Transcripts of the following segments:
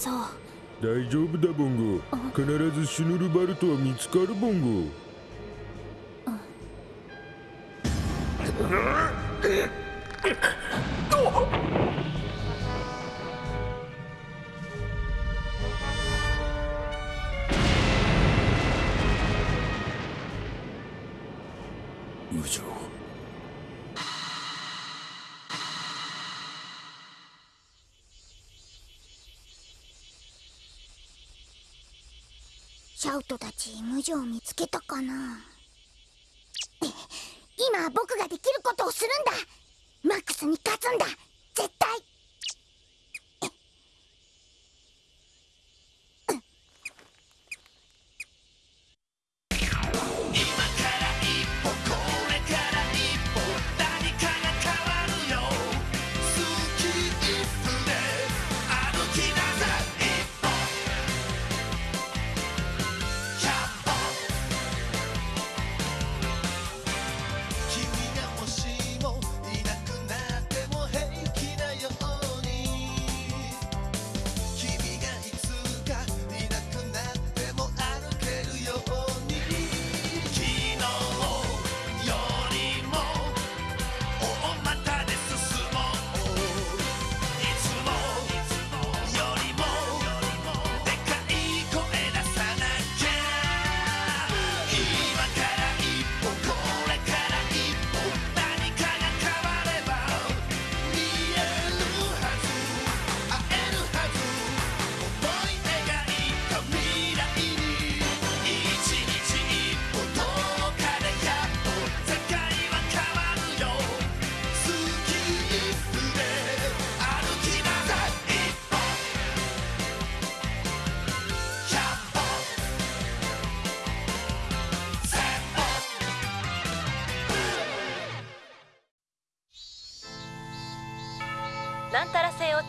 そう。大丈夫だボンゴ。必ずシュヌルバルトは見つかるボンゴシャウトたち無情見つけたかな？今僕ができることをするんだ。マックスに勝つんだ。絶対。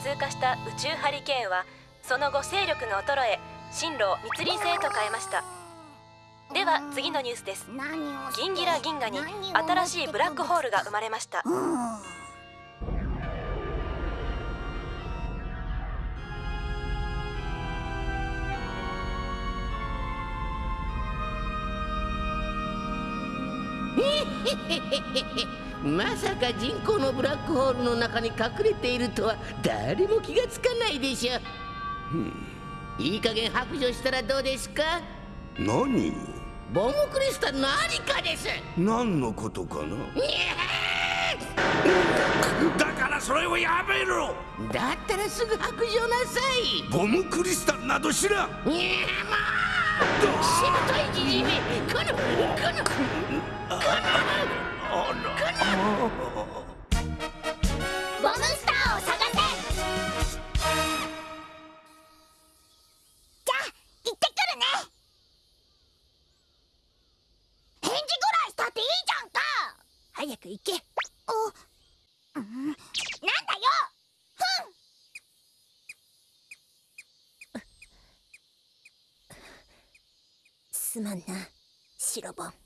通過した宇宙ハリケーンはその後勢力の衰え進路を密林星と変えました。では次のニュースです。何をしてギンギラ銀河に新しいブラックホールが生まれました。うん。まさか人工のブラックホールの中に隠れているとは誰も気がつかないでしょいい加減白状したらどうですか？何？をボムクリスタルのありかです。何のことかな？だからそれをやめろ！だったらすぐ白状なさい。ボムクリスタルなど知らん！いやまあしぶといじじいめ。このこのボムスターを探せ。じゃあ行ってくるね。返事ぐらいしたっていいじゃんか。早く行け。おうん。なんだよふんすまんな。白ボン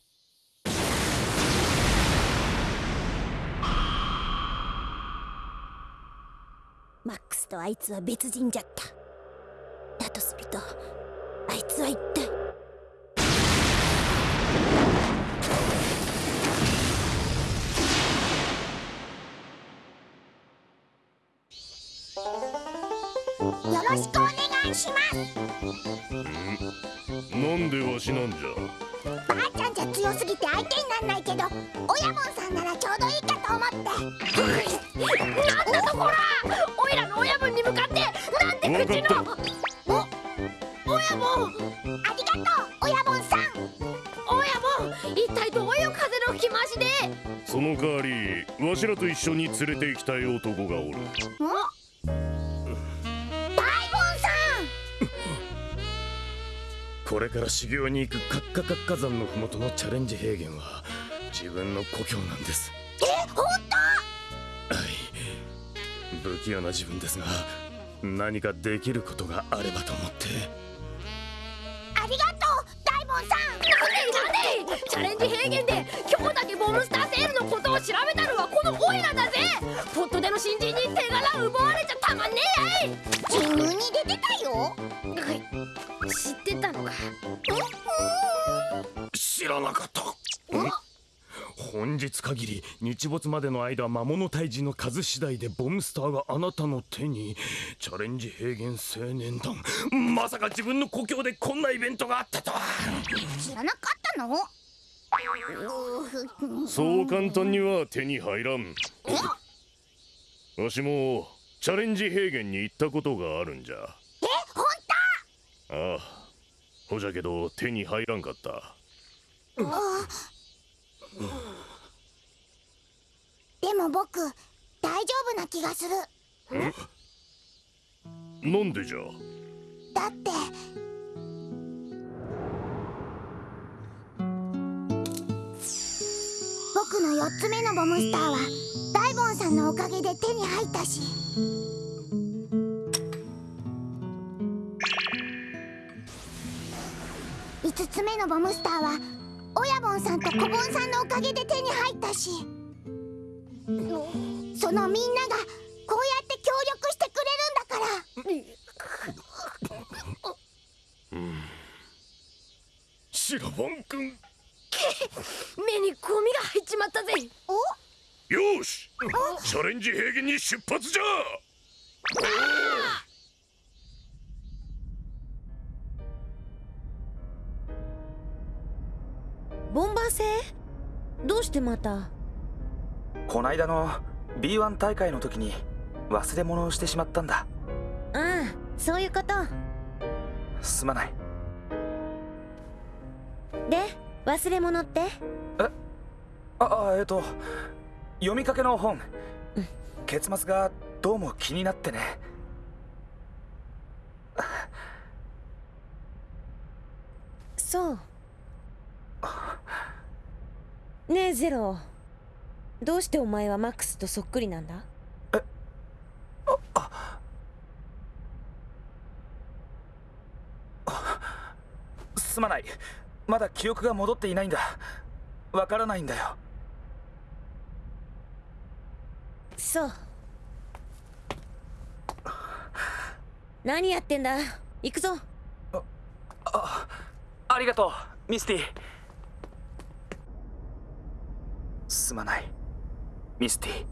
マックスとあいつは別人じゃった。だとするとあいつは一体。よろしくお願いします。なんでわしなんじゃ？ばあちゃんじゃ強すぎて相手になんないけど親門さんならちょうどいいかと思って。なんだとこらなんて口のお親門ありがとう親門さん。親門一体どういう風の吹き回しで？その代わりわしらと一緒に連れて行きたい男がおる。大門さこれから修行に行くカッカカッカ山の麓のチャレンジ平原は自分の故郷なんです。んえ本はい。不器用な自分ですが何かできることがあればと思って。ありがとう大門さん。なんでなんで？チャレンジ平原で今日だけボムスターセールのことを調べたのはこのオイラだぜ。ポットでの新人限り日没までの間魔物退治の数次第でボムスターがあなたの手にチャレンジ平原青年団。まさか自分の故郷でこんなイベントがあったとは。知らなかったの？そう簡単には手に入らん。わしもチャレンジ平原に行ったことがあるんじゃ。え？本ああ。ほじゃけど手に入らんかった。当でも僕大丈夫な気がする。なんでじゃ？だって。僕の4つ目のボムスターは大ボンさんのおかげで手に入ったし。5つ目のボムスターは親ボンさんと小ボンさんのおかげで手に入ったしそのみんながこうやって協力してくれるんだから。シラボン君。目にゴミが入っちまったぜ。お？よし。チャレンジ平原に出発じゃ。ボンバー星？どうしてまた？こないだの B1 大会の時に忘れ物をしてしまったんだ。ああそういうこと。すまない。で忘れ物って？ああえっと読みかけの本。結末がどうも気になってね。そう。ねえゼロどうしてお前はマックスとそっくりなんだ？すまない。まだ記憶が戻っていないんだ。わからないんだよ。そう。何やってんだ？行くぞ。ありがとうミスティ。すまないミスティ。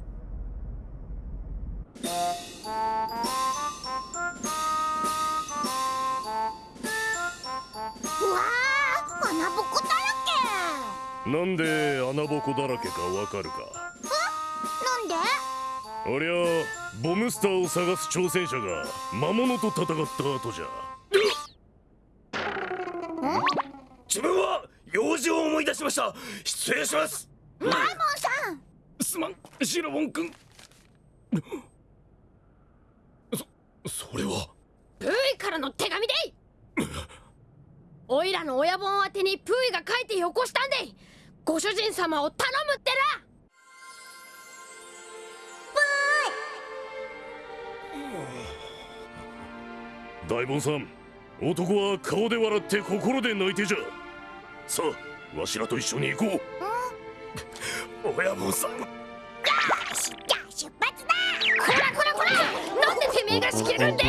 なんで穴ぼこだらけかわかるか？けなんで？ありゃボムスターを探す挑戦者が魔物と戦った後じゃ。自分は用事を思い出しました。失礼しますマイモンさんすまんシラボン君そそれは。プーイからの手紙で。いおいらの親本宛てにプーイが書いてよこしたんで。いご主人様を頼むってな。大門さん男は顔で笑って心で泣いてじゃ。さあわしらと一緒に行こう。親分さんらなんでてめえが仕切るんでい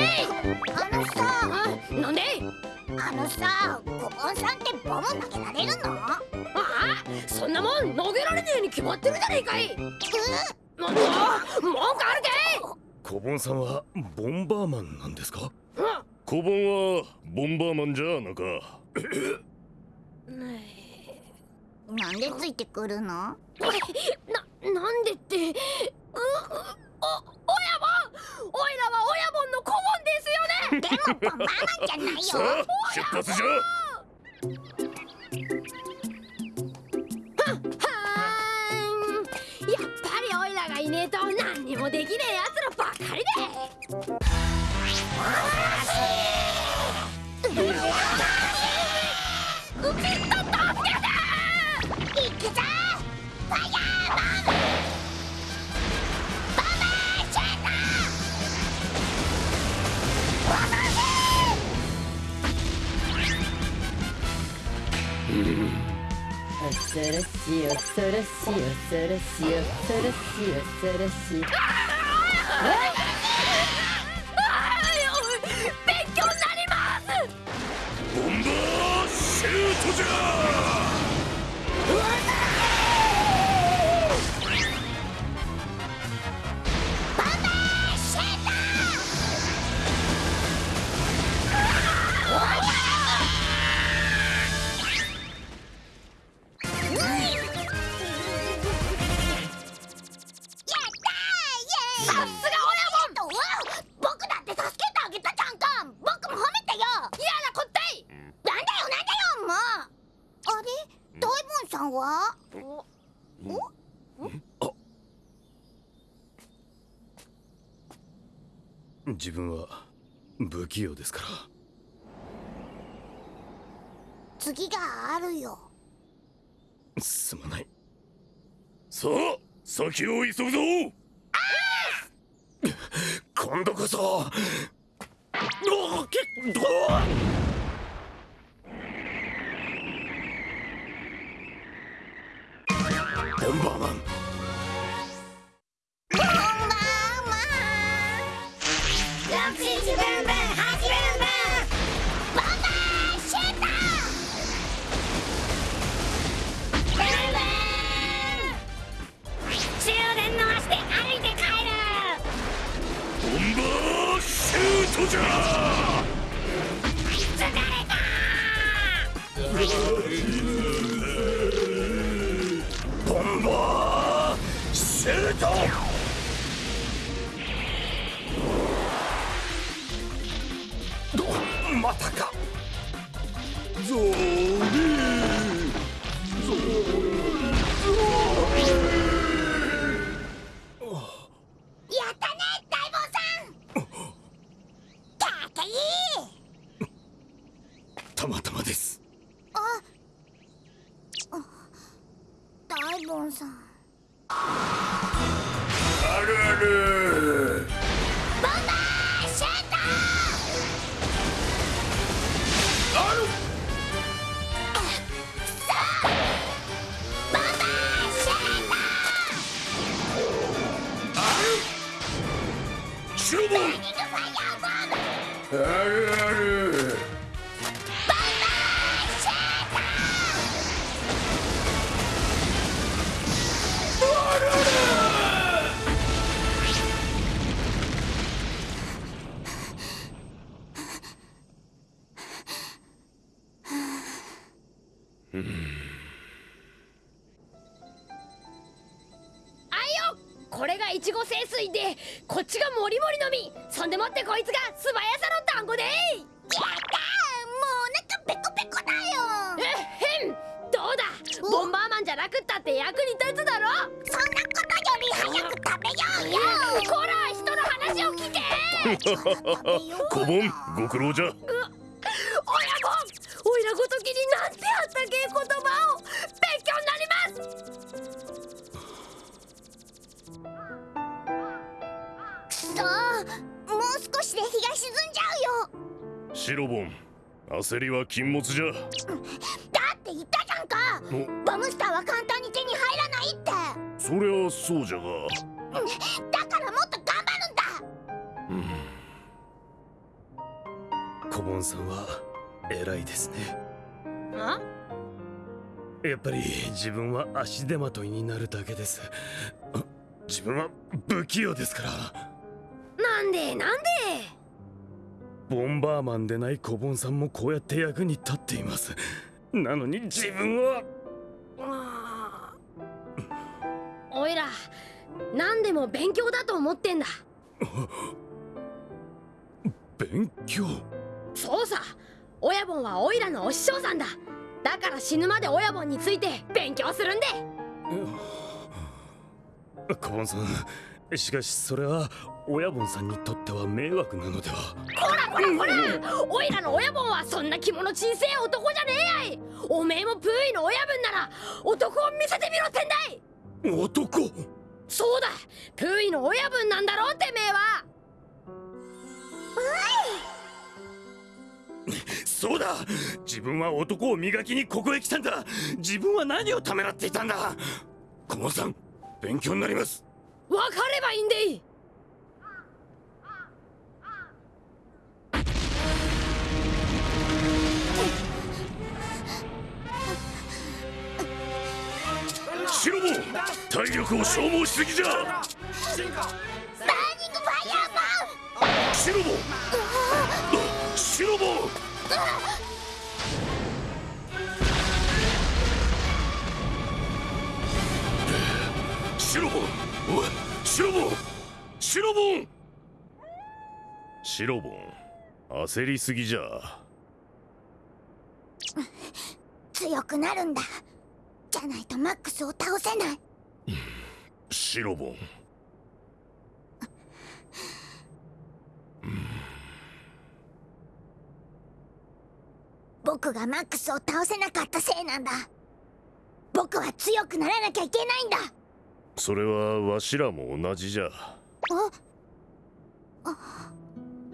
あのさあなんであのさコボンさんってボム投げられるの？ああそんなもん投げられねえに決まってるじゃねえかい。うもう文句ある小盆さんはボンバーマンなんですか？けい小盆はボンバーマンじゃなか。なんでついてくるの？な、なんでって、う、う、お、親分おいらは親分の顧問ですママじゃないよ。出発じゃ。恐ろしい恐ろしい恐ろしい恐ろしい恐ろしい勉強になりますボンバーシュートじゃは自分は不器用ですから。次があるよ。すまない。さあ先を急ぐぞ。今度こそ。おけどボンバンさん。あるある。あいよこれがいちご清水でこっちがもりもりのみそんでもってこいつが素早さの単語でやったーもうお腹ペコペコだよ。えっへん。どうだ？ボンバーマンじゃなくったって役に立つだろ？そんなことより早く食べようよ。こら人の話を聞け。小盆 ご苦労じゃ。親シロボン。焦りは禁物じゃ。だって言ったじゃんか。お。ボムスターは簡単に手に入らないって。そりゃそうじゃが。だからもっと頑張るんだ。小盆さんは偉いですね。あ？やっぱり自分は足手まといになるだけです。あ自分は不器用ですから。なんでなんで？ボンバーマンでない小盆さんもこうやって役に立っています。なのに自分はおいら何でも勉強だと思ってんだ。勉強？そうさ。親分はおいらのお師匠さんだ。だから死ぬまで親分について勉強するんで。小盆さんしかしそれは親分さんにとっては迷惑なのでは。こらこらこらおいらの親分はそんな着物小せえ男じゃねえやい。おめえもプーイの親分なら男を見せてみろってんだい。男？そうだ。プーイの親分なんだろうてめえは。そうだ。自分は男を磨きにここへ来たんだ。自分は何をためらっていたんだ。小盆さん勉強になります分かればいいんでい体力を消耗しすぎじゃ。バーニングファイヤーン。おいシロボンシロボンシロボン焦りすぎじゃ。強くなるんだ。じゃないとマックスを倒せない。シロボン僕がマックスを倒せなかったせいなんだ。僕は強くならなきゃいけないんだそれはわしらも同じじゃ。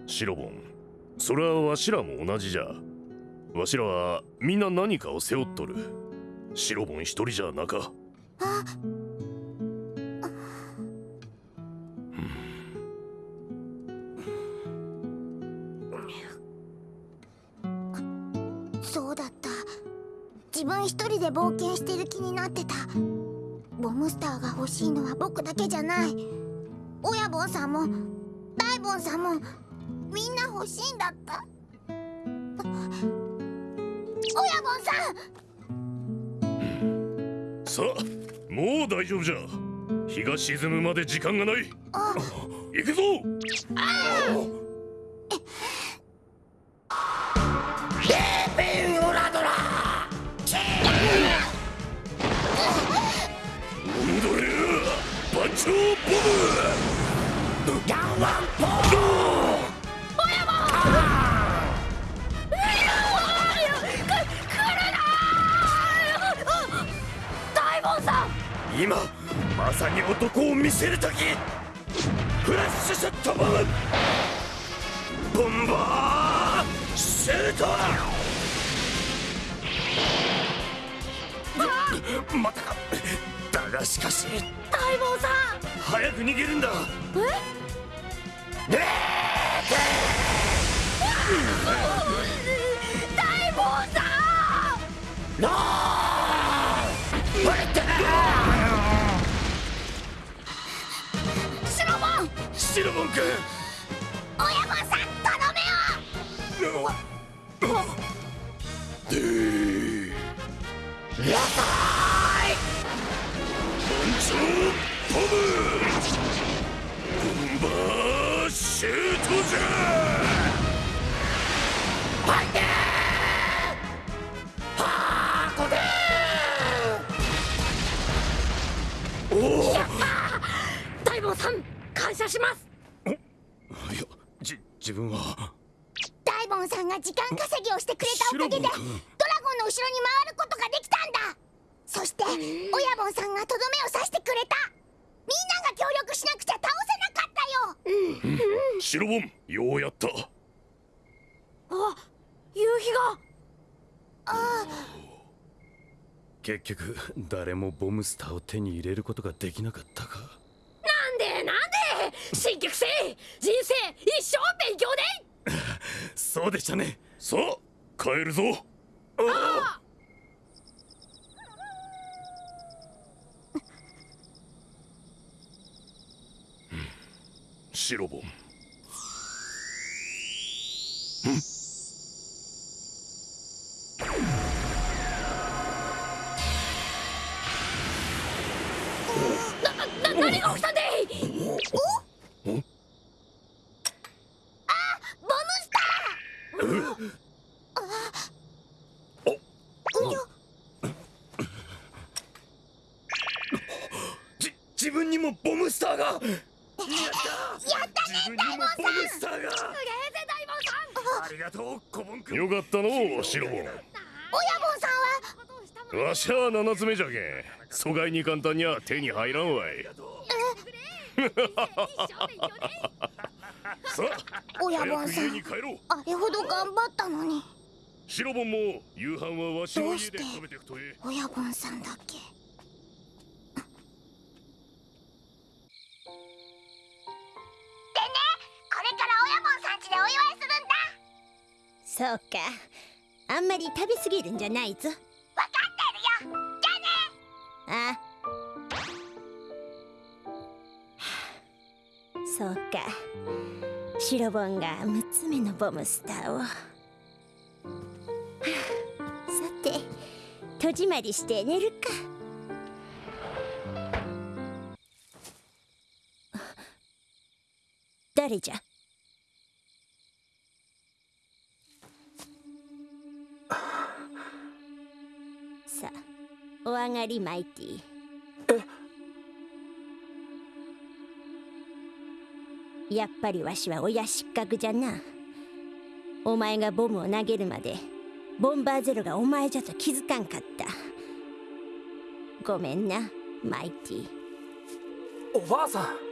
シロボンそれはわしらも同じじゃ。わしらはみんな何かを背負っとる。シロボン一人じゃなか。そうだった。自分一人で冒険してる気になってた。ボムスターが欲しいのは僕だけじゃない。親ボンさんも大ボンさんもみんな欲しいんだった。親ボンさん！さあもう大丈夫じゃ。日が沈むまで時間がない。あ。行くぞア番長ボムガンワンポ大門さん今まさに男を見せる時フラッシュショットボムボン。バーシュートまたか。だがしかし。大門さん。早く逃げるんだ。え大門さんシロボンシロボン君。親ボンさんとどめを番長ボムボンバーシュートじゃ大門さん感謝します。いやじ自分は。大さんが時間稼ぎをしてくれたおかげでドラゴンの後ろに回ることができたんだ。そして親ボンさんがとどめを刺してくれた協力しなくちゃ倒せなかったよ。シロボンようやった。あ夕日が。結局誰もボムスターを手に入れることができなかったか。なんでなんで。新規生人生一生勉強で。そうでしたね。さあ帰るぞシロボンな何が起きたん。でボムスターうよじ自分にもボムスターがやったね自分にもボムスターが！すげえぜ大門さんありがとうコボン君。よかったのシロボン親ボンさんは？わしは七つ目じゃけん。疎外に簡単には手に入らんわい。さあ親ボンさん。あれほど頑張ったのに。シロボンも夕飯はわしの家で食べてくとえ親ボンさんだけ？そうか。あんまり食べ過ぎるんじゃないぞ。分かってるよ。じゃね。あ。そうか。シロボンが6つ目のボムスターを、さて戸締まりして寝るか。誰じゃ？がりマイティやっぱりわしは親失格じゃな。お前がボムを投げるまでボンバーゼロがお前じゃと気づかんかった。ごめんなマイティおばあさん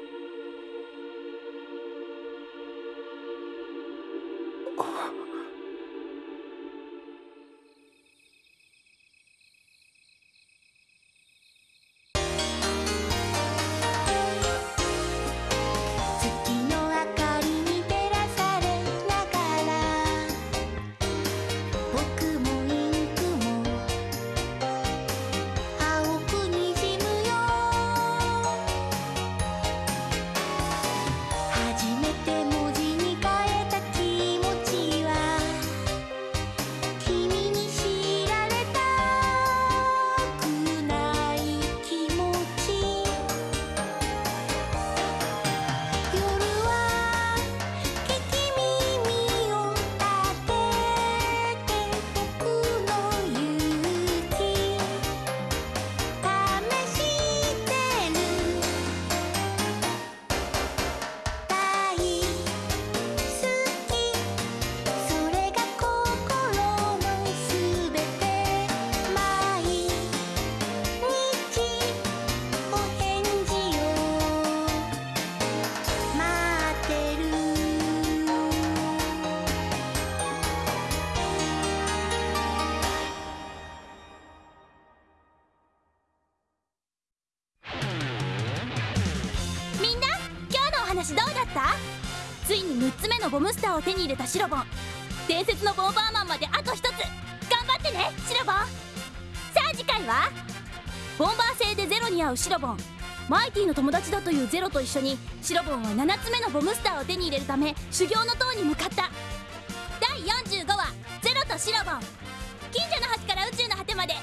のボムスターを手に入れたシロボン。伝説のボンバーマンまであと1つ。頑張ってねシロボン。さあ次回は？ボンバー星でゼロに会うシロボン。マイティの友達だというゼロと一緒にシロボンは7つ目のボムスターを手に入れるため修行の塔に向かった。第45話「ゼロとシロボン」近所の端から宇宙の果てまで。